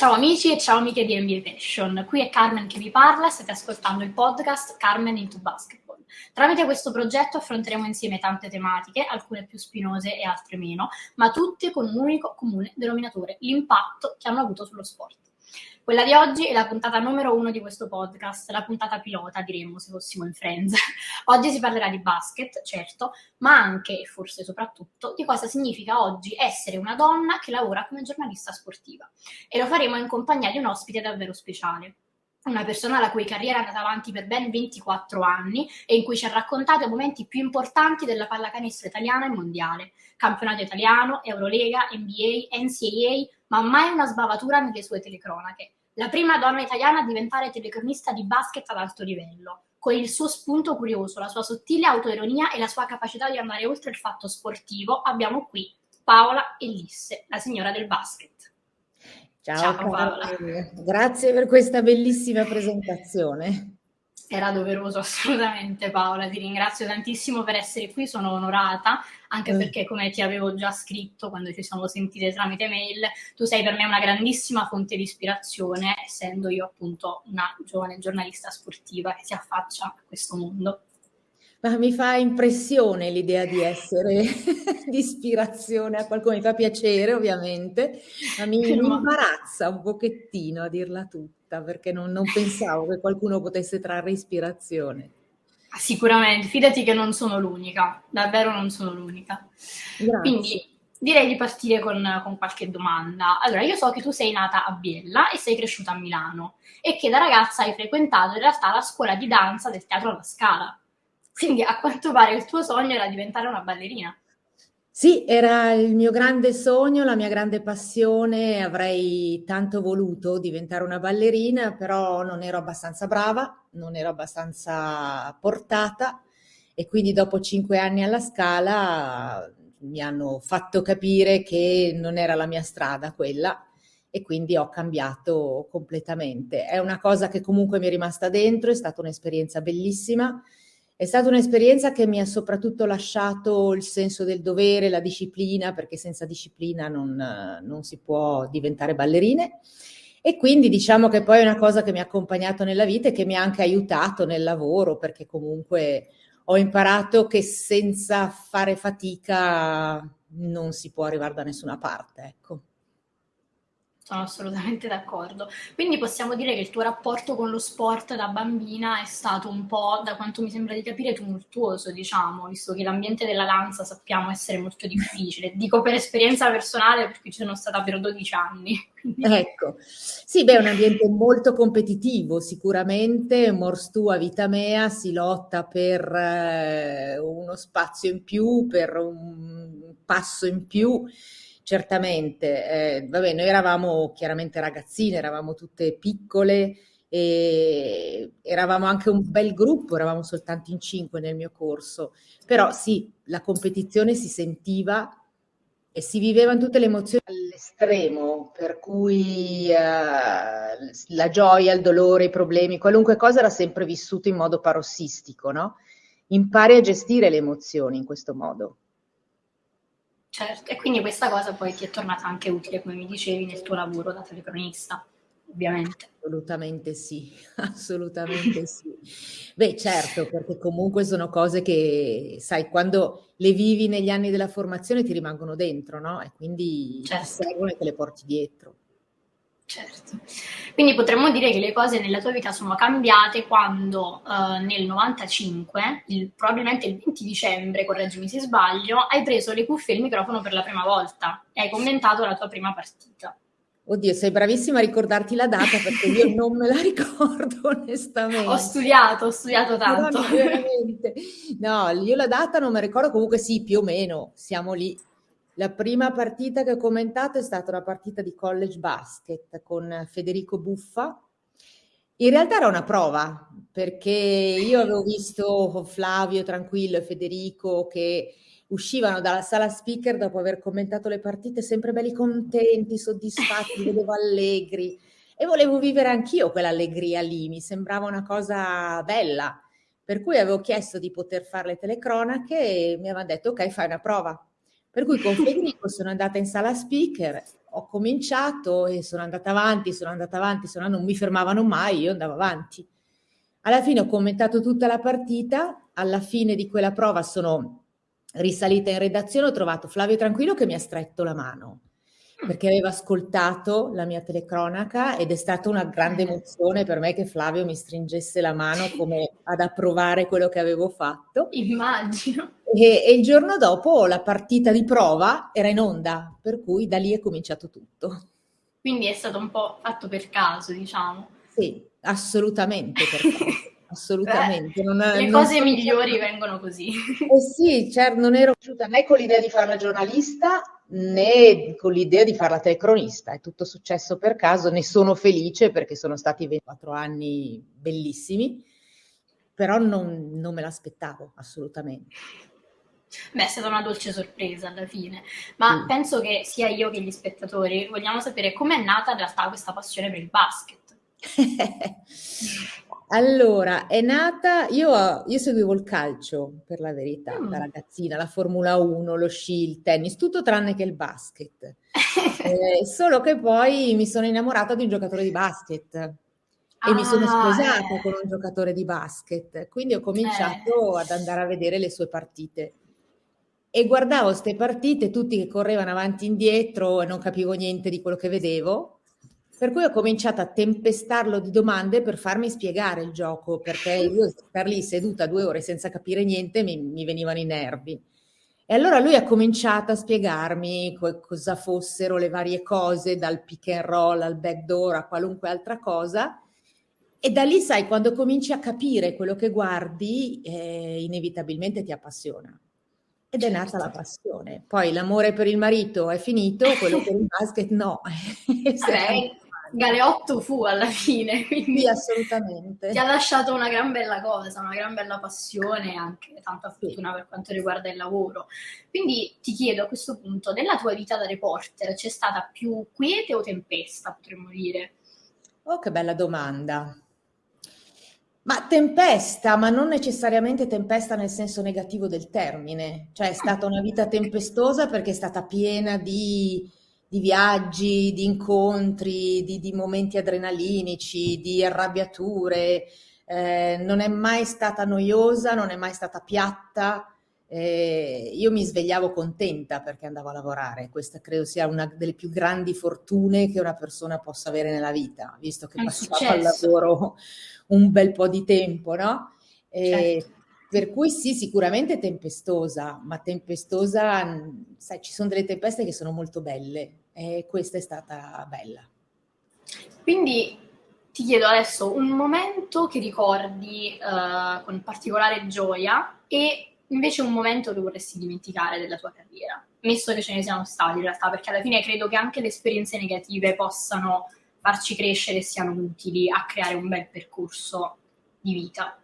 Ciao amici e ciao amiche di NBA Passion, qui è Carmen che vi parla state ascoltando il podcast Carmen into Basketball. Tramite questo progetto affronteremo insieme tante tematiche, alcune più spinose e altre meno, ma tutte con un unico comune denominatore, l'impatto che hanno avuto sullo sport. Quella di oggi è la puntata numero uno di questo podcast, la puntata pilota, diremmo se fossimo in Friends. oggi si parlerà di basket, certo, ma anche e forse soprattutto di cosa significa oggi essere una donna che lavora come giornalista sportiva. E lo faremo in compagnia di un ospite davvero speciale una persona la cui carriera è andata avanti per ben 24 anni e in cui ci ha raccontato i momenti più importanti della pallacanestro italiana e mondiale. Campionato italiano, Eurolega, NBA, NCAA, ma mai una sbavatura nelle sue telecronache la prima donna italiana a diventare telecronista di basket ad alto livello, con il suo spunto curioso, la sua sottile autoironia e la sua capacità di andare oltre il fatto sportivo, abbiamo qui Paola Ellisse, la signora del basket. Ciao, Ciao Paola. Grazie per questa bellissima presentazione. Era doveroso assolutamente Paola, ti ringrazio tantissimo per essere qui, sono onorata, anche mm. perché come ti avevo già scritto quando ci siamo sentite tramite mail, tu sei per me una grandissima fonte di ispirazione, essendo io appunto una giovane giornalista sportiva che si affaccia a questo mondo. Ma mi fa impressione l'idea di essere di ispirazione a qualcuno, mi fa piacere ovviamente, ma mi, mi imbarazza un pochettino a dirla tutta, perché non, non pensavo che qualcuno potesse trarre ispirazione. Sicuramente, fidati che non sono l'unica, davvero non sono l'unica. Quindi direi di partire con, con, qualche domanda. Allora, io so che tu sei nata a Biella e sei cresciuta a Milano e che da ragazza hai frequentato in realtà la scuola di danza del Teatro alla Scala. Quindi a quanto pare il tuo sogno era diventare una ballerina. Sì, era il mio grande sogno, la mia grande passione, avrei tanto voluto diventare una ballerina, però non ero abbastanza brava, non ero abbastanza portata e quindi dopo cinque anni alla scala mi hanno fatto capire che non era la mia strada quella e quindi ho cambiato completamente. È una cosa che comunque mi è rimasta dentro, è stata un'esperienza bellissima è stata un'esperienza che mi ha soprattutto lasciato il senso del dovere, la disciplina, perché senza disciplina non, non si può diventare ballerine. E quindi diciamo che poi è una cosa che mi ha accompagnato nella vita e che mi ha anche aiutato nel lavoro, perché comunque ho imparato che senza fare fatica non si può arrivare da nessuna parte. Ecco. Sono assolutamente d'accordo. Quindi possiamo dire che il tuo rapporto con lo sport da bambina è stato un po', da quanto mi sembra di capire, tumultuoso, diciamo, visto che l'ambiente della danza sappiamo essere molto difficile. Dico per esperienza personale perché ci sono stata per 12 anni. Ecco, sì, beh, è un ambiente molto competitivo, sicuramente, mors tua, vita mea, si lotta per eh, uno spazio in più, per un passo in più certamente. Eh, vabbè, noi eravamo chiaramente ragazzine, eravamo tutte piccole e eravamo anche un bel gruppo, eravamo soltanto in cinque nel mio corso, però sì, la competizione si sentiva e si vivevano tutte le emozioni all'estremo, per cui eh, la gioia, il dolore, i problemi, qualunque cosa era sempre vissuto in modo parossistico, no? Impari a gestire le emozioni in questo modo. Certo, e quindi questa cosa poi ti è tornata anche utile, come mi dicevi, nel tuo lavoro da telecronista, ovviamente. Assolutamente sì, assolutamente sì. Beh, certo, perché comunque sono cose che, sai, quando le vivi negli anni della formazione ti rimangono dentro, no? E quindi certo. ti servono e te le porti dietro. Certo. Quindi potremmo dire che le cose nella tua vita sono cambiate quando uh, nel 95, il, probabilmente il 20 dicembre, correggimi se sbaglio, hai preso le cuffie e il microfono per la prima volta e hai commentato la tua prima partita. Oddio, sei bravissima a ricordarti la data perché io non me la ricordo onestamente. Ho studiato, ho studiato tanto. No, veramente. No, io la data non me la ricordo, comunque sì, più o meno, siamo lì. La prima partita che ho commentato è stata una partita di college basket con Federico Buffa. In realtà era una prova, perché io avevo visto Flavio Tranquillo e Federico che uscivano dalla sala speaker dopo aver commentato le partite sempre belli contenti, soddisfatti, vedevo allegri e volevo vivere anch'io quell'allegria lì, mi sembrava una cosa bella. Per cui avevo chiesto di poter fare le telecronache e mi avevano detto ok, fai una prova. Per cui con Federico sono andata in sala speaker, ho cominciato e sono andata avanti, sono andata avanti, sono, non mi fermavano mai, io andavo avanti. Alla fine ho commentato tutta la partita, alla fine di quella prova sono risalita in redazione, ho trovato Flavio Tranquillo che mi ha stretto la mano perché aveva ascoltato la mia telecronaca ed è stata una grande emozione per me che Flavio mi stringesse la mano come ad approvare quello che avevo fatto. Immagino. E, e il giorno dopo la partita di prova era in onda, per cui da lì è cominciato tutto. Quindi è stato un po' fatto per caso, diciamo. Sì, assolutamente per caso. assolutamente. Non, le non cose so migliori vengono così. Eh sì, certo, non ero riuscita né con l'idea di fare la giornalista né con l'idea di fare la telecronista. È tutto successo per caso, ne sono felice perché sono stati 24 anni bellissimi, però non, non me l'aspettavo assolutamente. Beh, è stata una dolce sorpresa alla fine, ma mm. penso che sia io che gli spettatori vogliamo sapere com'è nata in realtà questa passione per il basket. Allora, è nata, io, io seguivo il calcio, per la verità, da mm. ragazzina, la Formula 1, lo sci, il tennis, tutto tranne che il basket. Eh, solo che poi mi sono innamorata di un giocatore di basket e mi sono ah, sposata eh. con un giocatore di basket, quindi ho cominciato Eh. ad andare a vedere le sue partite. E guardavo queste partite, tutti che correvano avanti e indietro e non capivo niente di quello che vedevo. Per cui ho cominciato a tempestarlo di domande per farmi spiegare il gioco, perché io star lì seduta due ore senza capire niente mi, mi venivano i nervi. E allora lui ha cominciato a spiegarmi co- cosa fossero le varie cose, dal pick and roll al backdoor a qualunque altra cosa. E da lì, sai, quando cominci a capire quello che guardi, eh, inevitabilmente ti appassiona. Ed è nata la passione. Poi l'amore per il marito è finito, quello per il basket no. Vabbè, Galeotto fu alla fine, quindi sì, assolutamente. ti ha lasciato una gran bella cosa, una gran bella passione e anche tanta fortuna per quanto riguarda il lavoro. Quindi ti chiedo a questo punto, nella tua vita da reporter c'è stata più quiete o tempesta, potremmo dire? Oh, che bella domanda. Ma tempesta, ma non necessariamente tempesta nel senso negativo del termine, cioè è stata una vita tempestosa perché è stata piena di di viaggi, di incontri, di, di momenti adrenalinici, di arrabbiature. Eh, non è mai stata noiosa, non è mai stata piatta. Eh, io mi svegliavo contenta perché andavo a lavorare. Questa credo sia una delle più grandi fortune che una persona possa avere nella vita, visto che passavo al lavoro un bel po' di tempo, no? E, certo. Per cui sì, sicuramente tempestosa, ma tempestosa, sai, ci sono delle tempeste che sono molto belle e questa è stata bella. Quindi ti chiedo adesso un momento che ricordi uh, con particolare gioia e invece un momento che vorresti dimenticare della tua carriera, messo che ce ne siano stati in realtà, perché alla fine credo che anche le esperienze negative possano farci crescere e siano utili a creare un bel percorso di vita.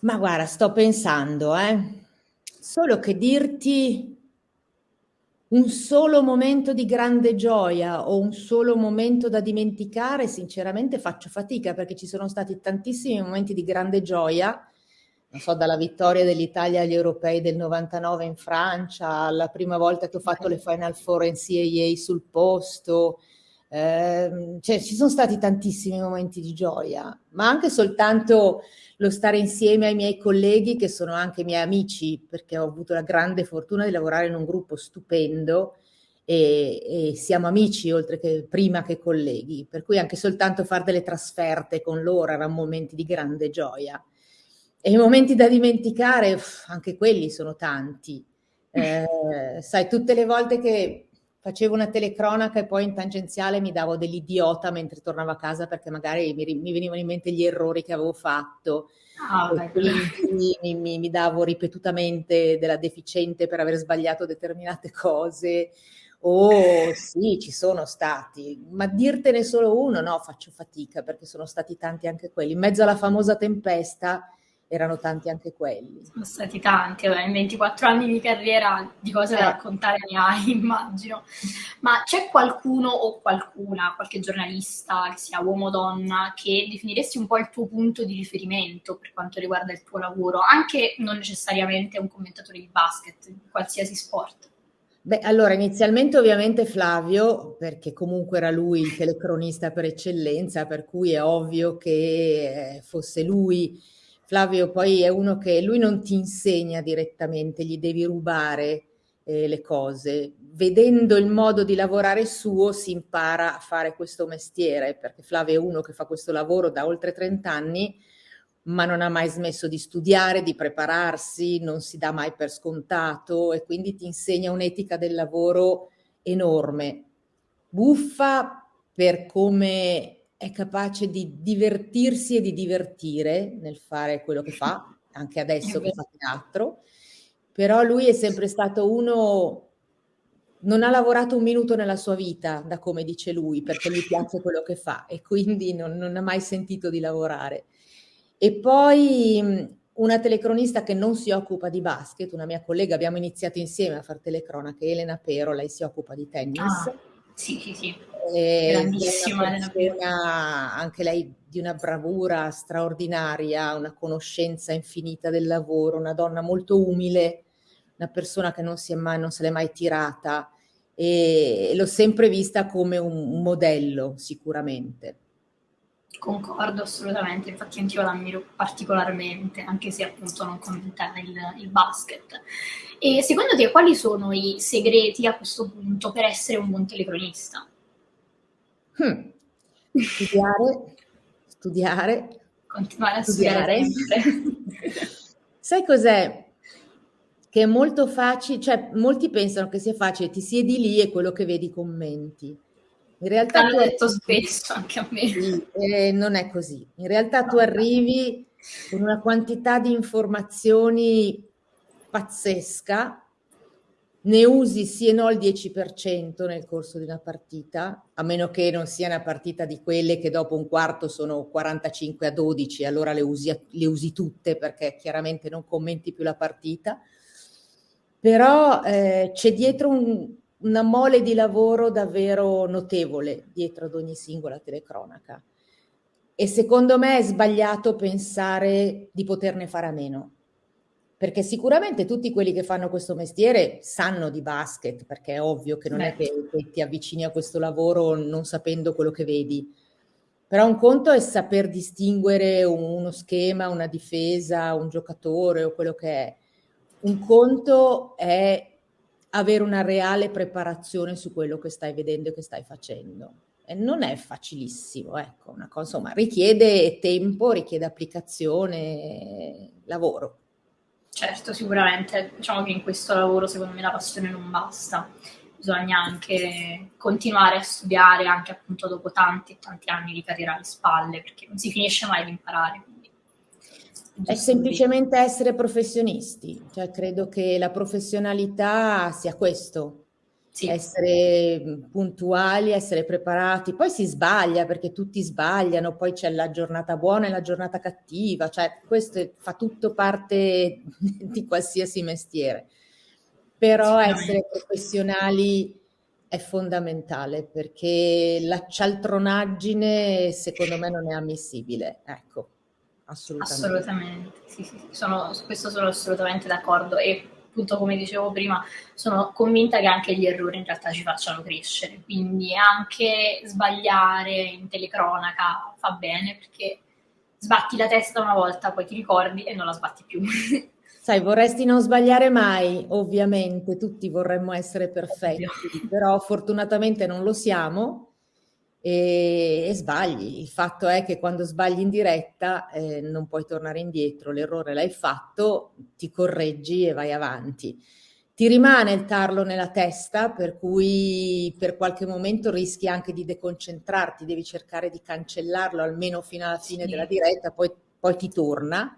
Ma guarda, sto pensando, eh. Solo che dirti un solo momento di grande gioia o un solo momento da dimenticare, sinceramente faccio fatica perché ci sono stati tantissimi momenti di grande gioia, non so, dalla vittoria dell'Italia agli europei del 99 in Francia, alla prima volta che ho fatto le Final Four in CAA sul posto, eh, cioè ci sono stati tantissimi momenti di gioia, ma anche soltanto lo stare insieme ai miei colleghi che sono anche miei amici, perché ho avuto la grande fortuna di lavorare in un gruppo stupendo e, e siamo amici oltre che prima che colleghi, per cui anche soltanto fare delle trasferte con loro erano momenti di grande gioia. E i momenti da dimenticare, anche quelli sono tanti. Eh, sai, tutte le volte che facevo una telecronaca e poi in tangenziale mi davo dell'idiota mentre tornavo a casa perché magari mi, mi venivano in mente gli errori che avevo fatto. Ah, mi, mi, mi, davo ripetutamente della deficiente per aver sbagliato determinate cose. Oh, sì, ci sono stati, ma dirtene solo uno, no, faccio fatica perché sono stati tanti anche quelli. In mezzo alla famosa tempesta erano tanti anche quelli. Sono stati tanti, in 24 anni di carriera di cose da raccontare ne hai, immagino. Ma c'è qualcuno o qualcuna, qualche giornalista, che sia uomo o donna, che definiresti un po' il tuo punto di riferimento per quanto riguarda il tuo lavoro, anche non necessariamente un commentatore di basket, in qualsiasi sport? Beh, allora inizialmente ovviamente Flavio, perché comunque era lui il telecronista per eccellenza, per cui è ovvio che eh, fosse lui. Flavio poi è uno che lui non ti insegna direttamente, gli devi rubare eh, le cose. Vedendo il modo di lavorare suo si impara a fare questo mestiere, perché Flavio è uno che fa questo lavoro da oltre 30 anni ma non ha mai smesso di studiare, di prepararsi, non si dà mai per scontato e quindi ti insegna un'etica del lavoro enorme. Buffa per come è capace di divertirsi e di divertire nel fare quello che fa, anche adesso che fa teatro, però lui è sempre stato uno non ha lavorato un minuto nella sua vita, da come dice lui, perché gli piace quello che fa e quindi non, non ha mai sentito di lavorare. E poi una telecronista che non si occupa di basket, una mia collega, abbiamo iniziato insieme a fare telecronache, Elena Pero, lei si occupa di tennis. Ah, sì, sì, sì. Grandissima Elena Pero. Anche lei di una bravura straordinaria, una conoscenza infinita del lavoro, una donna molto umile, una persona che non, si è mai, non se l'è mai tirata e l'ho sempre vista come un modello sicuramente. Concordo assolutamente, infatti anch'io l'ammiro particolarmente, anche se appunto non commentava il, il, basket. E secondo te quali sono i segreti a questo punto per essere un buon telecronista? Hmm. Studiare, studiare, continuare a studiare. studiare. Sai cos'è? Che è molto facile, cioè molti pensano che sia facile, ti siedi lì e quello che vedi commenti. In realtà L'hanno detto arrivi, spesso anche a me. Sì, eh, non è così. In realtà tu arrivi con una quantità di informazioni pazzesca, ne usi sì e no il 10% nel corso di una partita, a meno che non sia una partita di quelle che dopo un quarto sono 45 a 12, allora le usi, le usi tutte perché chiaramente non commenti più la partita. Però eh, c'è dietro un, una mole di lavoro davvero notevole dietro ad ogni singola telecronaca. E secondo me è sbagliato pensare di poterne fare a meno. Perché sicuramente tutti quelli che fanno questo mestiere sanno di basket, perché è ovvio che non Beh. è che, che ti avvicini a questo lavoro non sapendo quello che vedi. Però un conto è saper distinguere uno schema, una difesa, un giocatore o quello che è. Un conto è avere una reale preparazione su quello che stai vedendo e che stai facendo. E non è facilissimo, ecco, una cosa, insomma, richiede tempo, richiede applicazione, lavoro. Certo, sicuramente. Diciamo che in questo lavoro, secondo me, la passione non basta. Bisogna anche continuare a studiare, anche appunto dopo tanti e tanti anni di carriera alle spalle, perché non si finisce mai di imparare. È semplicemente essere professionisti, cioè credo che la professionalità sia questo, sì. essere puntuali, essere preparati, poi si sbaglia perché tutti sbagliano, poi c'è la giornata buona e la giornata cattiva, cioè questo fa tutto parte di qualsiasi mestiere, però essere professionali è fondamentale perché la cialtronaggine secondo me non è ammissibile, ecco. Assolutamente. Assolutamente, sì, sì, sono, su questo sono assolutamente d'accordo e appunto come dicevo prima sono convinta che anche gli errori in realtà ci facciano crescere, quindi anche sbagliare in telecronaca fa bene perché sbatti la testa una volta, poi ti ricordi e non la sbatti più. Sai, vorresti non sbagliare mai, ovviamente, tutti vorremmo essere perfetti, però fortunatamente non lo siamo e, e, sbagli. Il fatto è che quando sbagli in diretta eh, non puoi tornare indietro, l'errore l'hai fatto, ti correggi e vai avanti. Ti rimane il tarlo nella testa, per cui per qualche momento rischi anche di deconcentrarti, devi cercare di cancellarlo almeno fino alla fine sì. della diretta, poi, poi ti torna.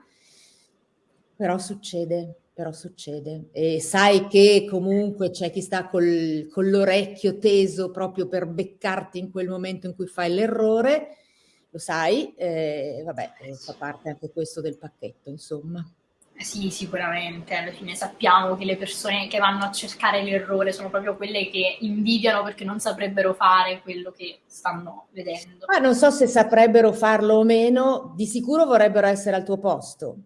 Però succede però succede. E sai che comunque c'è chi sta col, con l'orecchio teso proprio per beccarti in quel momento in cui fai l'errore, lo sai, eh, vabbè, fa parte anche questo del pacchetto, insomma. Eh sì, sicuramente, alla fine sappiamo che le persone che vanno a cercare l'errore sono proprio quelle che invidiano perché non saprebbero fare quello che stanno vedendo. Ma non so se saprebbero farlo o meno, di sicuro vorrebbero essere al tuo posto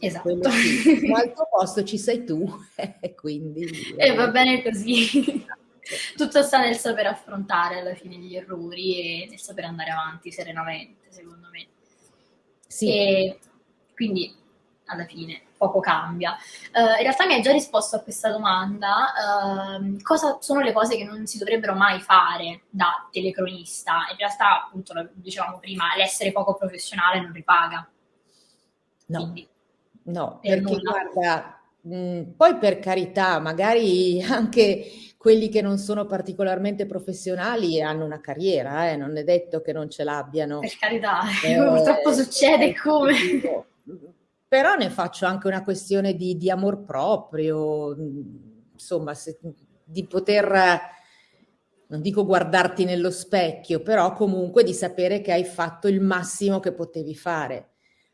Esatto. Sì. Al tuo posto ci sei tu, quindi... E eh, va bene così. Tutto sta nel saper affrontare alla fine gli errori e nel saper andare avanti serenamente, secondo me. Sì. E quindi, alla fine, poco cambia. Uh, in realtà mi hai già risposto a questa domanda. Uh, cosa sono le cose che non si dovrebbero mai fare da telecronista? In realtà, appunto, lo dicevamo prima, l'essere poco professionale non ripaga. No, Quindi, no per perché nulla. guarda, mh, poi per carità, magari anche quelli che non sono particolarmente professionali hanno una carriera, eh, non è detto che non ce l'abbiano. Per carità, eh, purtroppo succede come però ne faccio anche una questione di, di amor proprio, insomma, se, di poter, non dico guardarti nello specchio, però comunque di sapere che hai fatto il massimo che potevi fare.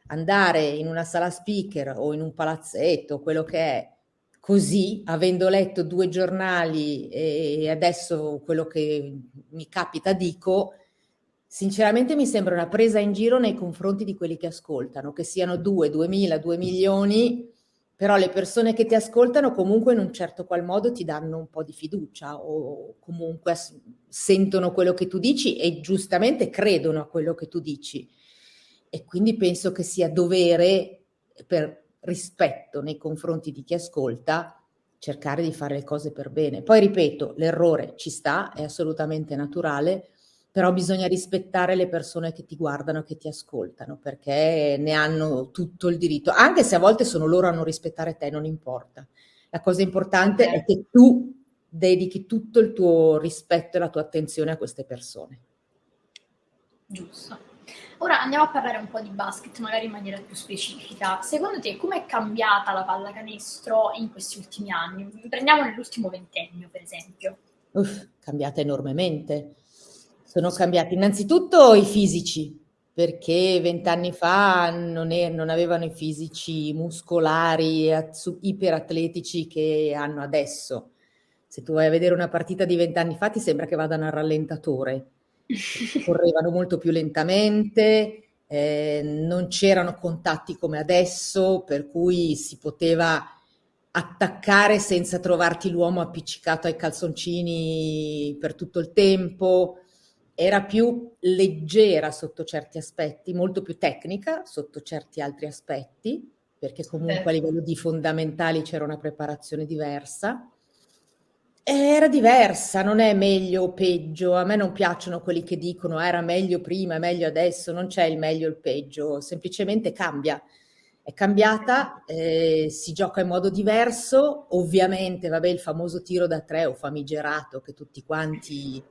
Andare in una sala speaker o in un palazzetto, quello che è, così, avendo letto due giornali e adesso quello che mi capita dico, Sinceramente mi sembra una presa in giro nei confronti di quelli che ascoltano, che siano due, duemila, due milioni, però le persone che ti ascoltano comunque in un certo qual modo ti danno un po' di fiducia o comunque sentono quello che tu dici e giustamente credono a quello che tu dici. E quindi penso che sia dovere per rispetto nei confronti di chi ascolta cercare di fare le cose per bene. Poi ripeto, l'errore ci sta, è assolutamente naturale, però bisogna rispettare le persone che ti guardano, che ti ascoltano, perché ne hanno tutto il diritto, anche se a volte sono loro a non rispettare te, non importa. La cosa importante è che tu dedichi tutto il tuo rispetto e la tua attenzione a queste persone. Giusto. Ora andiamo a parlare un po' di basket, magari in maniera più specifica. Secondo te com'è cambiata la pallacanestro in questi ultimi anni? Prendiamo nell'ultimo ventennio, per esempio. Uff, cambiata enormemente sono cambiati innanzitutto i fisici, perché vent'anni fa non, è, non, avevano i fisici muscolari iperatletici che hanno adesso. Se tu vai a vedere una partita di vent'anni fa ti sembra che vadano al rallentatore. Correvano molto più lentamente, eh, non c'erano contatti come adesso, per cui si poteva attaccare senza trovarti l'uomo appiccicato ai calzoncini per tutto il tempo era più leggera sotto certi aspetti, molto più tecnica sotto certi altri aspetti, perché comunque a livello di fondamentali c'era una preparazione diversa. Era diversa, non è meglio o peggio. A me non piacciono quelli che dicono era meglio prima, è meglio adesso, non c'è il meglio o il peggio, semplicemente cambia. È cambiata, eh, si gioca in modo diverso, ovviamente, vabbè, il famoso tiro da tre o famigerato che tutti quanti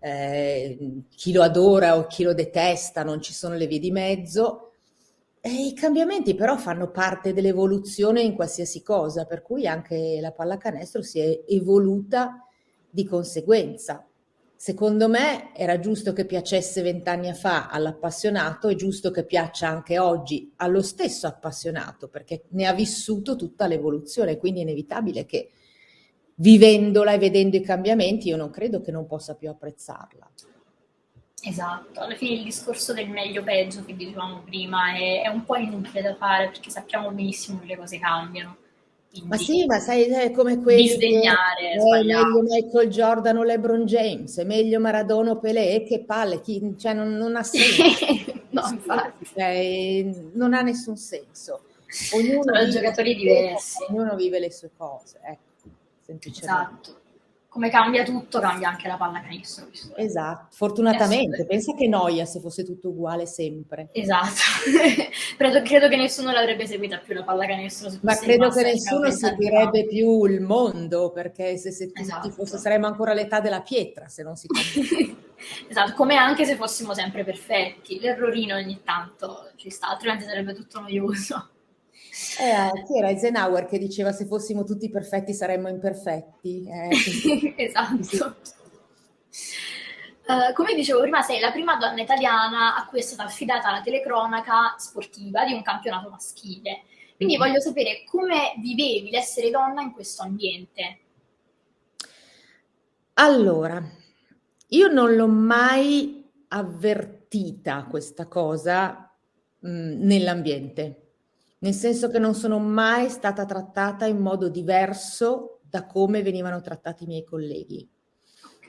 eh, chi lo adora o chi lo detesta, non ci sono le vie di mezzo. E I cambiamenti però fanno parte dell'evoluzione in qualsiasi cosa, per cui anche la pallacanestro si è evoluta di conseguenza. Secondo me era giusto che piacesse vent'anni fa all'appassionato, è giusto che piaccia anche oggi allo stesso appassionato, perché ne ha vissuto tutta l'evoluzione, quindi è inevitabile che vivendola e vedendo i cambiamenti, io non credo che non possa più apprezzarla. Esatto, alla fine il discorso del meglio peggio che dicevamo prima è, è un po' inutile da fare perché sappiamo benissimo che le cose cambiano. Quindi, ma sì, ma sai, è come quelli disdegnare, è meglio Michael Jordan o LeBron James, è meglio Maradona o Pelé, che palle, chi, cioè non, non, ha senso. no. Cioè, non ha nessun senso. Ognuno Sono giocatori diversi. Ognuno vive le sue cose, ecco semplicemente. Esatto. Come cambia tutto, cambia anche la pallacanestro. Esatto, fortunatamente. Pensa che noia se fosse tutto uguale sempre. Esatto. credo, credo, che nessuno l'avrebbe seguita più la pallacanestro. Ma credo che nessuno seguirebbe più il mondo, perché se, se tutti esatto. fosse, saremmo ancora all'età della pietra se non si Esatto, come anche se fossimo sempre perfetti. L'errorino ogni tanto ci sta, altrimenti sarebbe tutto noioso. Eh, chi era Eisenhower che diceva se fossimo tutti perfetti saremmo imperfetti? Eh, esatto. Uh, come dicevo prima, sei la prima donna italiana a cui è stata affidata la telecronaca sportiva di un campionato maschile. Quindi mm. voglio sapere come vivevi l'essere donna in questo ambiente. Allora, io non l'ho mai avvertita questa cosa mh, mm, nell'ambiente nel senso che non sono mai stata trattata in modo diverso da come venivano trattati i miei colleghi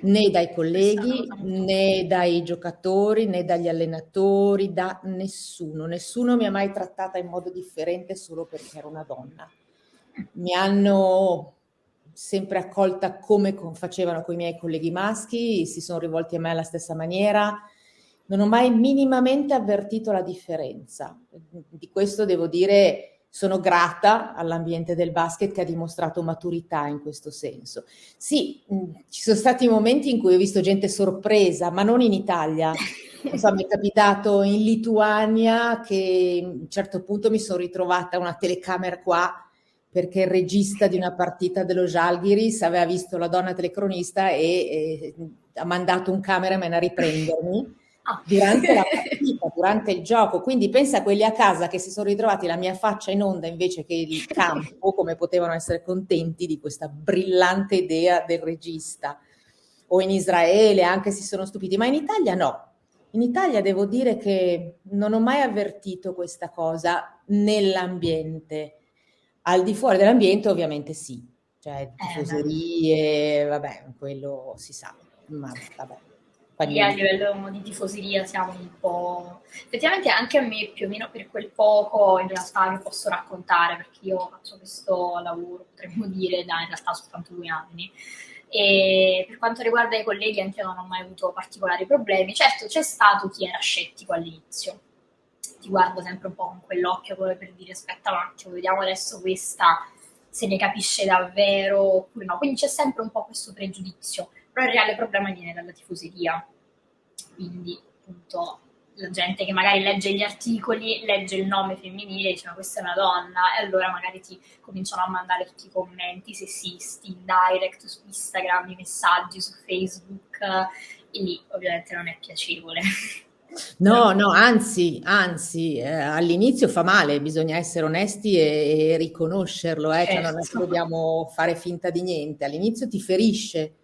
né dai colleghi, né dai giocatori, né dagli allenatori, da nessuno. Nessuno mi ha mai trattata in modo differente solo perché ero una donna. Mi hanno sempre accolta come facevano con i miei colleghi maschi, si sono rivolti a me alla stessa maniera. Non ho mai minimamente avvertito la differenza. Di questo devo dire sono grata all'ambiente del basket che ha dimostrato maturità in questo senso. Sì, mm, ci sono stati momenti in cui ho visto gente sorpresa, ma non in Italia. So, mi è capitato in Lituania che a un certo punto mi sono ritrovata una telecamera qua perché il regista di una partita dello Jalgiris aveva visto la donna telecronista e, e ha mandato un cameraman a riprendermi durante la partita, durante il gioco. Quindi pensa a quelli a casa che si sono ritrovati la mia faccia in onda invece che il campo, come potevano essere contenti di questa brillante idea del regista. O in Israele anche si sono stupiti, ma in Italia no. In Italia devo dire che non ho mai avvertito questa cosa nell'ambiente. Al di fuori dell'ambiente ovviamente sì, cioè eh, tifoserie, vabbè, quello si sa, ma vabbè. Quindi a livello di tifoseria siamo un po'... Effettivamente anche a me più o meno per quel poco in realtà vi posso raccontare perché io faccio questo lavoro, potremmo dire, da in realtà soltanto due anni. E per quanto riguarda i colleghi anche io non ho mai avuto particolari problemi. Certo c'è stato chi era scettico all'inizio, ti guardo sempre un po' con quell'occhio come per dire aspetta un attimo, vediamo adesso questa se ne capisce davvero oppure no. Quindi c'è sempre un po' questo pregiudizio però il reale problema viene dalla tifoseria. Quindi, appunto, la gente che magari legge gli articoli, legge il nome femminile dice ma questa è una donna e allora magari ti cominciano a mandare tutti i commenti sessisti in direct su Instagram, i messaggi su Facebook e lì ovviamente non è piacevole. No, no, anzi, anzi, eh, all'inizio fa male, bisogna essere onesti e, e riconoscerlo, eh, certo. cioè non è che certo. dobbiamo fare finta di niente, all'inizio ti ferisce,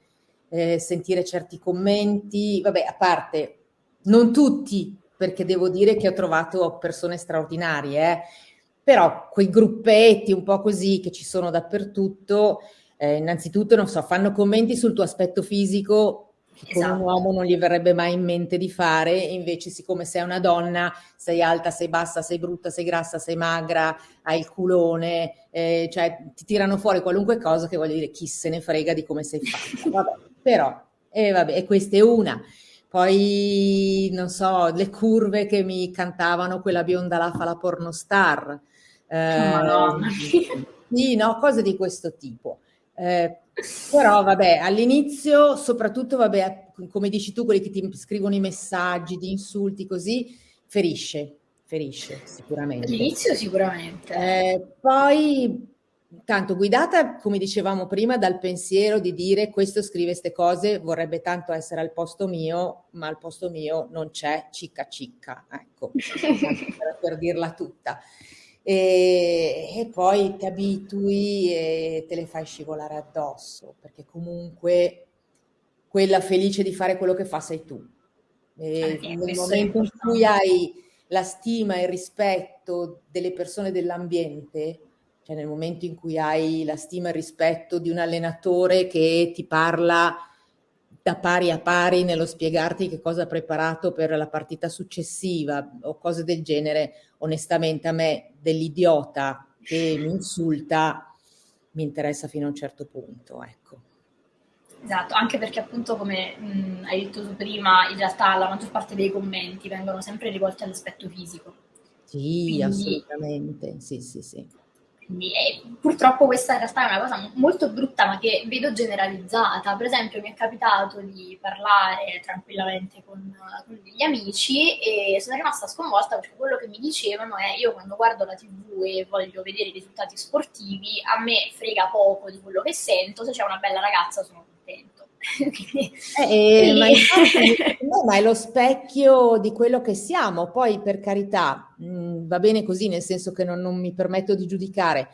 eh, sentire certi commenti, vabbè, a parte, non tutti, perché devo dire che ho trovato persone straordinarie, eh, però quei gruppetti un po' così che ci sono dappertutto, eh, innanzitutto, non so, fanno commenti sul tuo aspetto fisico che esatto. con un uomo non gli verrebbe mai in mente di fare, invece siccome sei una donna, sei alta, sei bassa, sei brutta, sei grassa, sei magra, hai il culone, eh, cioè ti tirano fuori qualunque cosa che voglio dire chi se ne frega di come sei fatta. Vabbè, però, e eh, vabbè, questa è una. Poi, non so, le curve che mi cantavano quella bionda là fa la pornostar. Eh, oh, sì, no, cose di questo tipo. Eh, però vabbè, all'inizio, soprattutto, vabbè, come dici tu, quelli che ti scrivono i messaggi di insulti così, ferisce, ferisce sicuramente. All'inizio sicuramente. Eh, poi tanto guidata, come dicevamo prima, dal pensiero di dire questo scrive queste cose, vorrebbe tanto essere al posto mio, ma al posto mio non c'è cicca cicca, ecco, per, dirla tutta. E, e, poi ti abitui e te le fai scivolare addosso, perché comunque quella felice di fare quello che fa sei tu. E ah, nel momento in cui hai la stima e il rispetto delle persone dell'ambiente, cioè nel momento in cui hai la stima e il rispetto di un allenatore che ti parla da pari a pari nello spiegarti che cosa ha preparato per la partita successiva o cose del genere, onestamente a me dell'idiota che mi insulta mi interessa fino a un certo punto, ecco. Esatto, anche perché appunto come mh, hai detto tu prima, in realtà la maggior parte dei commenti vengono sempre rivolti all'aspetto fisico. Sì, Quindi, assolutamente, sì, sì, sì. Quindi, eh, purtroppo questa in realtà è una cosa molto brutta, ma che vedo generalizzata. Per esempio, mi è capitato di parlare tranquillamente con, con degli amici e sono rimasta sconvolta perché quello che mi dicevano è: io quando guardo la TV e voglio vedere i risultati sportivi, a me frega poco di quello che sento. Se c'è una bella ragazza, sono. Eh, ma, infatti, no, ma, è lo specchio di quello che siamo. Poi, per carità, mh, mm, va bene così, nel senso che non, non mi permetto di giudicare,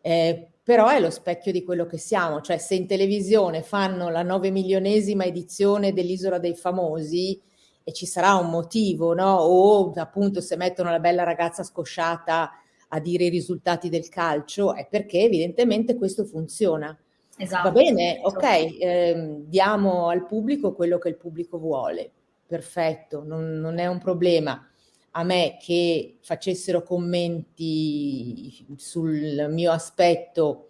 eh, però è lo specchio di quello che siamo. Cioè, se in televisione fanno la nove milionesima edizione dell'Isola dei Famosi, e ci sarà un motivo, no? O appunto se mettono la bella ragazza scosciata a dire i risultati del calcio, è perché evidentemente questo funziona. Esatto. Va bene, ok, eh, diamo al pubblico quello che il pubblico vuole, perfetto, non, non è un problema. A me che facessero commenti sul mio aspetto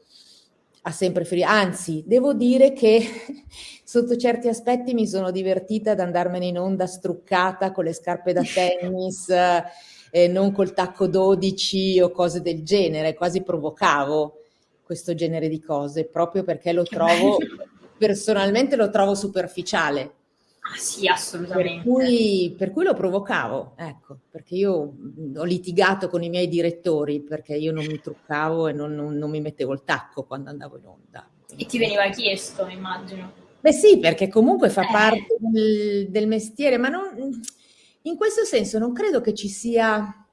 ha sempre ferito. Anzi, devo dire che sotto certi aspetti mi sono divertita ad andarmene in onda struccata con le scarpe da tennis, eh, non col tacco 12 o cose del genere, quasi provocavo questo genere di cose, proprio perché lo trovo, personalmente lo trovo superficiale. Ah, sì, assolutamente. Per cui, per cui, lo provocavo, ecco, perché io ho litigato con i miei direttori perché io non mi truccavo e non, non, non mi mettevo il tacco quando andavo in onda. E ti veniva chiesto, immagino. Beh sì, perché comunque fa eh. parte del, del, mestiere, ma non, in questo senso non credo che ci sia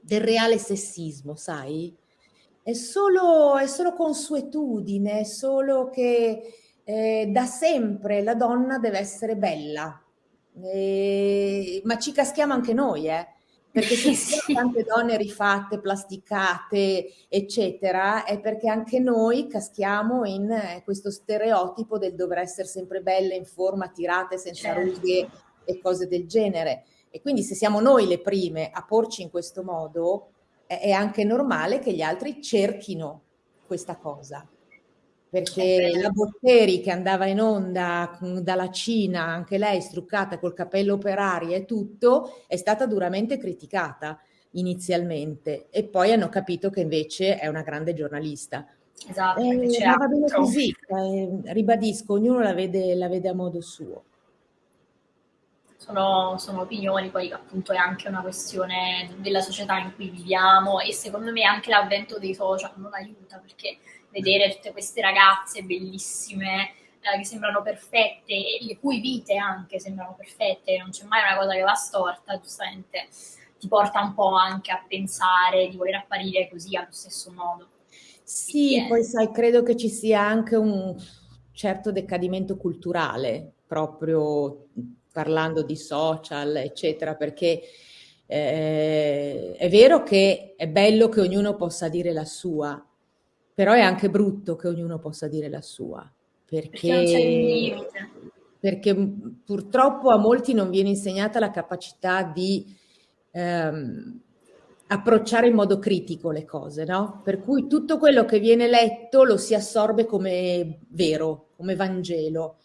del reale sessismo, sai? È solo, è solo consuetudine, è solo che eh, da sempre la donna deve essere bella, eh, ma ci caschiamo anche noi, eh? perché se ci sono tante donne rifatte, plasticate, eccetera, è perché anche noi caschiamo in eh, questo stereotipo del dover essere sempre belle, in forma, tirate, senza certo. rughe e cose del genere. E quindi se siamo noi le prime a porci in questo modo, è, anche normale che gli altri cerchino questa cosa perché la Botteri che andava in onda dalla Cina, anche lei struccata col capello operario e tutto, è stata duramente criticata inizialmente e poi hanno capito che invece è una grande giornalista. Esatto, eh, ma va bene così, eh, ribadisco, ognuno la vede, la vede, a modo suo. Sono, sono opinioni, poi appunto è anche una questione della società in cui viviamo e secondo me anche l'avvento dei social non aiuta perché vedere tutte queste ragazze bellissime eh, che sembrano perfette e le cui vite anche sembrano perfette, non c'è mai una cosa che va storta, giustamente ti porta un po' anche a pensare di voler apparire così allo stesso modo. Sì, Quindi, poi sai, credo che ci sia anche un certo decadimento culturale, proprio parlando di social, eccetera, perché eh, è vero che è bello che ognuno possa dire la sua, però è anche brutto che ognuno possa dire la sua, perché, perché purtroppo a molti non viene insegnata la capacità di ehm, approcciare in modo critico le cose, no? Per cui tutto quello che viene letto lo si assorbe come vero, come Vangelo.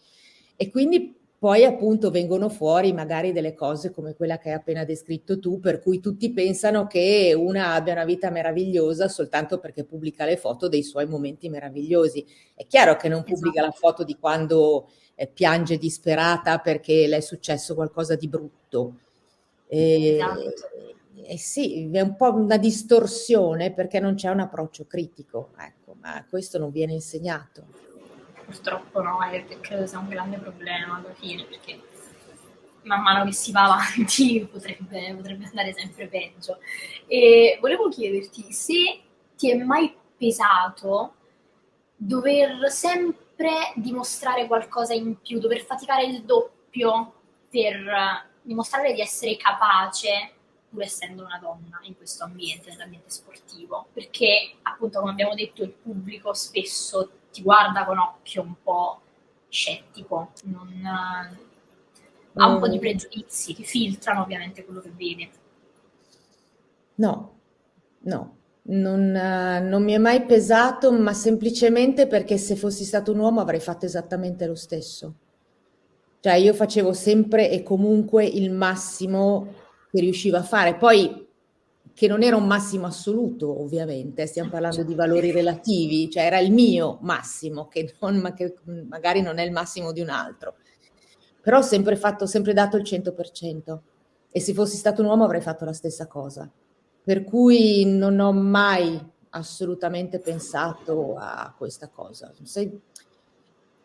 E quindi poi appunto vengono fuori magari delle cose come quella che hai appena descritto tu, per cui tutti pensano che una abbia una vita meravigliosa soltanto perché pubblica le foto dei suoi momenti meravigliosi. È chiaro che non pubblica esatto. la foto di quando eh, piange disperata perché le è successo qualcosa di brutto. E, esatto. eh sì, è un po' una distorsione perché non c'è un approccio critico, ecco, ma questo non viene insegnato purtroppo no, e credo sia un grande problema alla fine, perché man mano che si va avanti potrebbe, potrebbe andare sempre peggio. E volevo chiederti se ti è mai pesato dover sempre dimostrare qualcosa in più, dover faticare il doppio per dimostrare di essere capace pur essendo una donna in questo ambiente, nell'ambiente sportivo, perché appunto come abbiamo detto il pubblico spesso ti guarda con occhio un po' scettico, non, uh, ha un po' di mm. pregiudizi che filtrano ovviamente quello che vede. No, no, non, uh, non, mi è mai pesato, ma semplicemente perché se fossi stato un uomo avrei fatto esattamente lo stesso. Cioè io facevo sempre e comunque il massimo che riuscivo a fare. Poi che non era un massimo assoluto, ovviamente, stiamo parlando di valori relativi, cioè era il mio massimo, che, non, ma che magari non è il massimo di un altro. Però ho sempre fatto, sempre dato il 100%. E se fossi stato un uomo avrei fatto la stessa cosa. Per cui non ho mai assolutamente pensato a questa cosa. Sei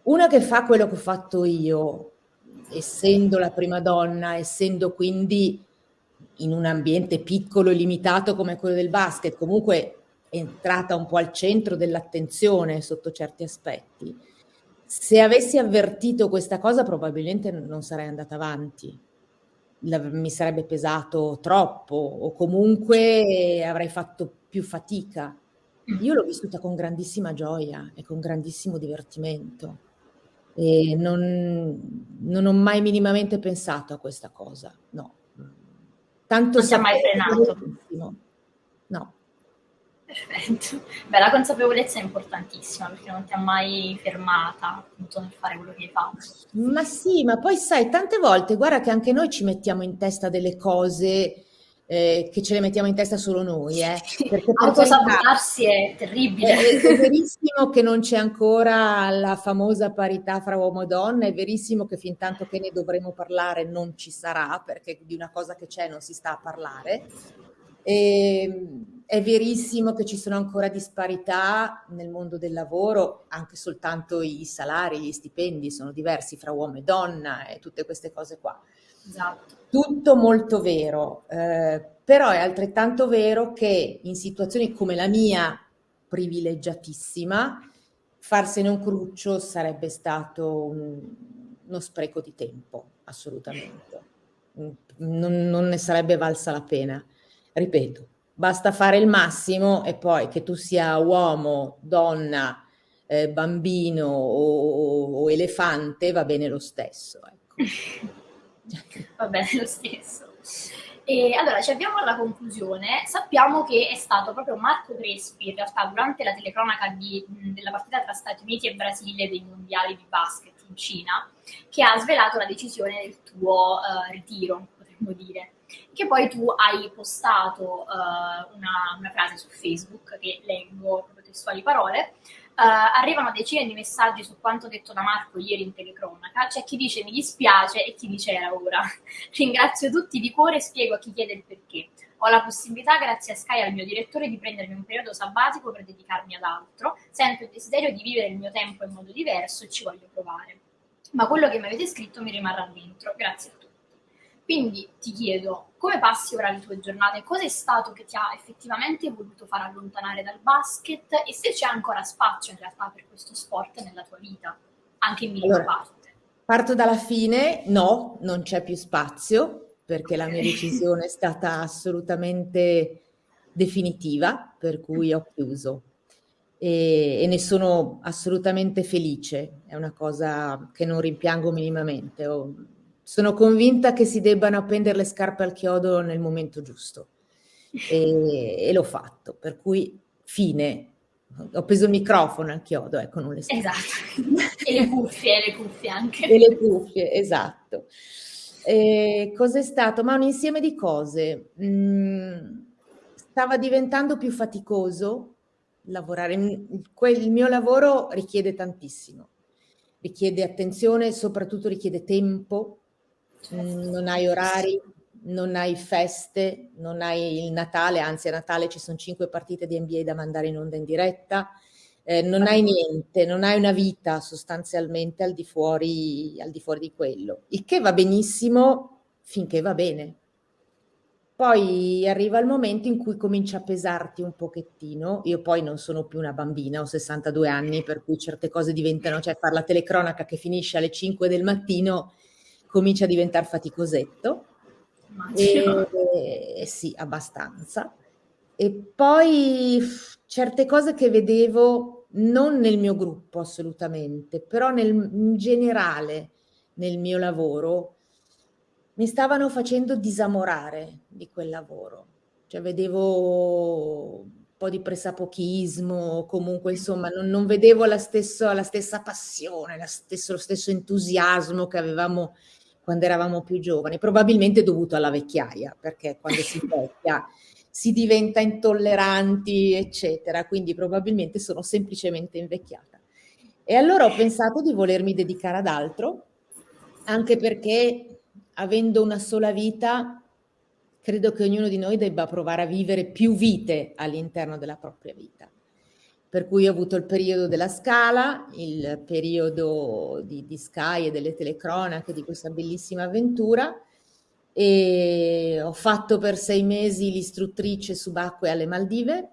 una che fa quello che ho fatto io, essendo la prima donna, essendo quindi in un ambiente piccolo e limitato come quello del basket, comunque è entrata un po' al centro dell'attenzione sotto certi aspetti. Se avessi avvertito questa cosa probabilmente non sarei andata avanti. la, mi sarebbe pesato troppo o comunque avrei fatto più fatica. Io l'ho vissuta con grandissima gioia e con grandissimo divertimento e non, non ho mai minimamente pensato a questa cosa, no. Tanto non si è mai frenato. No. Perfetto. Beh, la consapevolezza è importantissima perché non ti ha mai fermata appunto nel fare quello che hai fatto. Ma sì, ma poi sai, tante volte, guarda che anche noi ci mettiamo in testa delle cose eh, che ce le mettiamo in testa solo noi. Eh. Perché Autosabotarsi è terribile. È, è, verissimo che non c'è ancora la famosa parità fra uomo e donna, è verissimo che fin tanto che ne dovremo parlare non ci sarà, perché di una cosa che c'è non si sta a parlare. E, ehm, è verissimo che ci sono ancora disparità nel mondo del lavoro, anche soltanto i salari, gli stipendi sono diversi fra uomo e donna e tutte queste cose qua. Esatto. Tutto molto vero, eh, però è altrettanto vero che in situazioni come la mia, privilegiatissima, farsene un cruccio sarebbe stato un, uno spreco di tempo, assolutamente. Non, non ne sarebbe valsa la pena. Ripeto, basta fare il massimo e poi che tu sia uomo, donna, eh, bambino o, o, elefante va bene lo stesso. Ecco. va bene lo stesso. E allora ci abbiamo alla conclusione. Sappiamo che è stato proprio Marco Crespi, in realtà, durante la telecronaca di, della partita tra Stati Uniti e Brasile dei mondiali di basket in Cina, che ha svelato la decisione del tuo uh, ritiro, potremmo dire che poi tu hai postato uh, una, una, frase su Facebook che leggo proprio testuali parole. Uh, arrivano decine di messaggi su quanto detto da Marco ieri in telecronaca. C'è chi dice mi dispiace e chi dice era ora. Ringrazio tutti di cuore e spiego a chi chiede il perché. Ho la possibilità, grazie a Sky e al mio direttore, di prendermi un periodo sabbatico per dedicarmi ad altro. Sento il desiderio di vivere il mio tempo in modo diverso e ci voglio provare. Ma quello che mi avete scritto mi rimarrà dentro. Grazie a tutti. Quindi ti chiedo, come passi ora le tue giornate? Cosa è stato che ti ha effettivamente voluto far allontanare dal basket e se c'è ancora spazio in realtà per questo sport nella tua vita, anche in minima allora, parte? Parto dalla fine, no, non c'è più spazio perché la mia decisione è stata assolutamente definitiva, per cui ho chiuso. E, e, ne sono assolutamente felice, è una cosa che non rimpiango minimamente. Ho, sono convinta che si debbano appendere le scarpe al chiodo nel momento giusto e, e l'ho fatto, per cui fine. Ho preso il microfono al chiodo, ecco, non le scarpe. Esatto, e le cuffie, le cuffie anche. E le cuffie, esatto. E cos'è stato? Ma un insieme di cose. Mm, stava diventando più faticoso lavorare. Il mio lavoro richiede tantissimo, richiede attenzione, soprattutto richiede tempo, non hai orari, non hai feste, non hai il Natale, anzi a Natale ci sono cinque partite di NBA da mandare in onda in diretta, eh, non hai niente, non hai una vita sostanzialmente al di, fuori, al di fuori di quello, il che va benissimo finché va bene. Poi arriva il momento in cui comincia a pesarti un pochettino. Io poi non sono più una bambina, ho 62 anni, per cui certe cose diventano, cioè fare la telecronaca che finisce alle 5 del mattino comincia a diventare faticosetto. E, e, sì, abbastanza. E poi certe cose che vedevo non nel mio gruppo assolutamente, però nel, in generale nel mio lavoro mi stavano facendo disamorare di quel lavoro. Cioè vedevo un po' di pressapochismo, comunque insomma non, non vedevo la, stesso, la, stessa passione, la stesso, lo stesso entusiasmo che avevamo quando eravamo più giovani, probabilmente dovuto alla vecchiaia, perché quando si vecchia si diventa intolleranti, eccetera, quindi probabilmente sono semplicemente invecchiata. E allora ho pensato di volermi dedicare ad altro, anche perché avendo una sola vita, credo che ognuno di noi debba provare a vivere più vite all'interno della propria vita per cui ho avuto il periodo della Scala, il periodo di, di Sky e delle telecronache di questa bellissima avventura. E ho fatto per sei mesi l'istruttrice subacquea alle Maldive.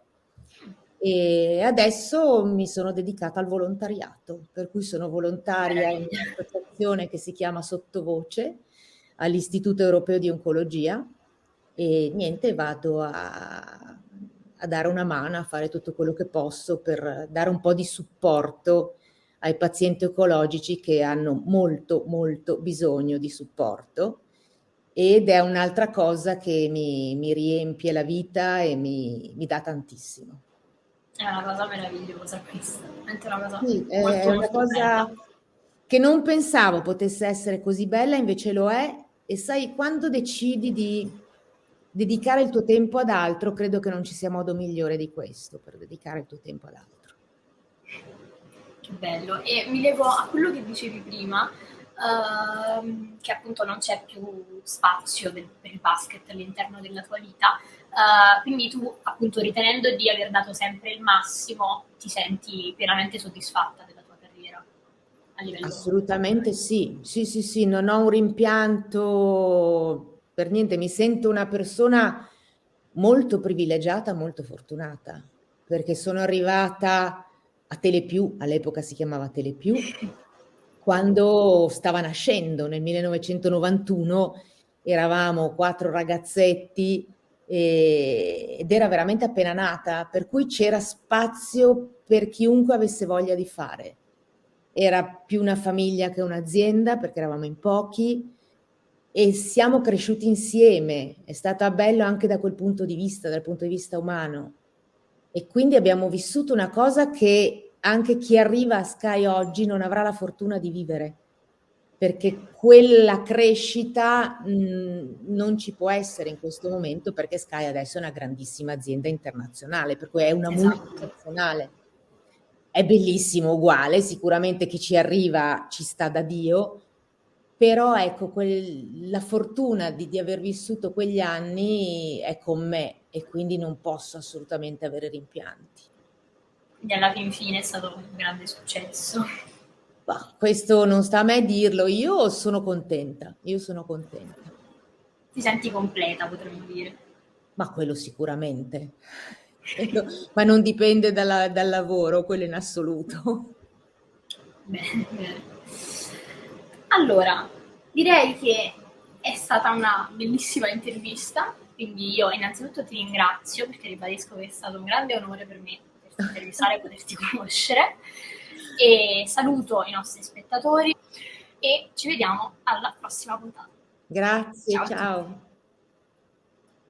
E adesso mi sono dedicata al volontariato, per cui sono volontaria in un'associazione che si chiama Sottovoce, all'Istituto Europeo di Oncologia. E niente, vado a, a dare una mano, a fare tutto quello che posso per dare un po' di supporto ai pazienti oncologici che hanno molto, molto bisogno di supporto. Ed è un'altra cosa che mi, mi, riempie la vita e mi, mi, dà tantissimo. È una cosa meravigliosa questa, è una cosa, sì, è una cosa che non pensavo potesse essere così bella, invece lo è. E sai, quando decidi di dedicare il tuo tempo ad altro, credo che non ci sia modo migliore di questo per dedicare il tuo tempo ad altro. Che bello. E mi levo a quello che dicevi prima, uh, che appunto non c'è più spazio del, per il basket all'interno della tua vita. Uh, quindi tu, appunto, ritenendo di aver dato sempre il massimo, ti senti pienamente soddisfatta della tua carriera? Assolutamente sì, sì, sì, sì, non ho un rimpianto per niente, mi sento una persona molto privilegiata, molto fortunata, perché sono arrivata a Telepiù, all'epoca si chiamava Telepiù, quando stava nascendo nel 1991, eravamo quattro ragazzetti e, ed era veramente appena nata, per cui c'era spazio per chiunque avesse voglia di fare. Era più una famiglia che un'azienda perché eravamo in pochi, e siamo cresciuti insieme, è stato bello anche da quel punto di vista, dal punto di vista umano. E quindi abbiamo vissuto una cosa che anche chi arriva a Sky oggi non avrà la fortuna di vivere, perché quella crescita mh, non ci può essere in questo momento perché Sky adesso è una grandissima azienda internazionale, per cui è una esatto. multinazionale. È bellissimo, uguale, sicuramente chi ci arriva ci sta da Dio, però ecco, quel, la fortuna di, di, aver vissuto quegli anni è con me e quindi non posso assolutamente avere rimpianti. Quindi alla fin fine è stato un grande successo. Bah, questo non sta a me dirlo, io sono contenta, io sono contenta. Ti senti completa, potremmo dire. Ma quello sicuramente. Ma non dipende dalla, dal lavoro, quello in assoluto. Bene, bene. Allora, direi che è stata una bellissima intervista, quindi io innanzitutto ti ringrazio perché ribadisco che è stato un grande onore per me poterti intervistare e poterti conoscere e saluto i nostri spettatori e ci vediamo alla prossima puntata. Grazie, ciao. ciao.